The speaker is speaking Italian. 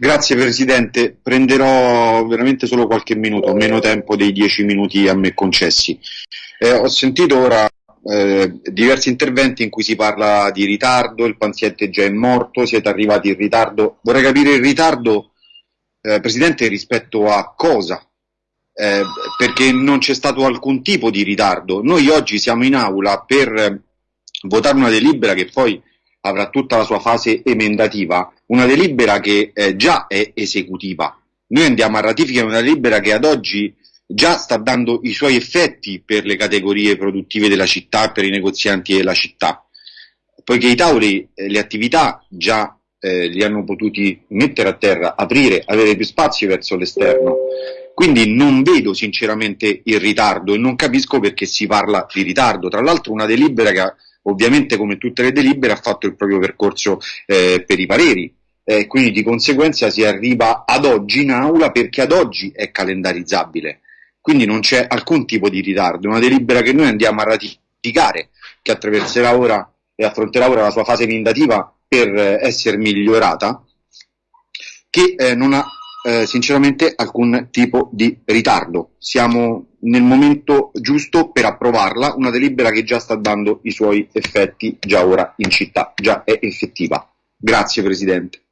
Grazie Presidente, prenderò veramente solo qualche minuto, meno tempo dei dieci minuti a me concessi. Eh, ho sentito ora eh, diversi interventi in cui si parla di ritardo, il paziente già è morto, siete arrivati in ritardo. Vorrei capire il ritardo, eh, Presidente, rispetto a cosa? Eh, perché non c'è stato alcun tipo di ritardo. Noi oggi siamo in aula per votare una delibera che poi avrà tutta la sua fase emendativa, una delibera che eh, già è esecutiva. Noi andiamo a ratificare una delibera che ad oggi già sta dando i suoi effetti per le categorie produttive della città per i negozianti della città, poiché i tavoli, eh, le attività già eh, li hanno potuti mettere a terra, aprire, avere più spazio verso l'esterno. Quindi non vedo sinceramente il ritardo e non capisco perché si parla di ritardo. Tra l'altro una delibera che ovviamente come tutte le delibere ha fatto il proprio percorso eh, per i pareri, eh, quindi di conseguenza si arriva ad oggi in aula perché ad oggi è calendarizzabile, quindi non c'è alcun tipo di ritardo, è una delibera che noi andiamo a ratificare, che attraverserà ora e affronterà ora la sua fase emendativa per eh, essere migliorata, che eh, non ha eh, sinceramente alcun tipo di ritardo. Siamo nel momento giusto per approvarla, una delibera che già sta dando i suoi effetti già ora in città, già è effettiva. Grazie Presidente.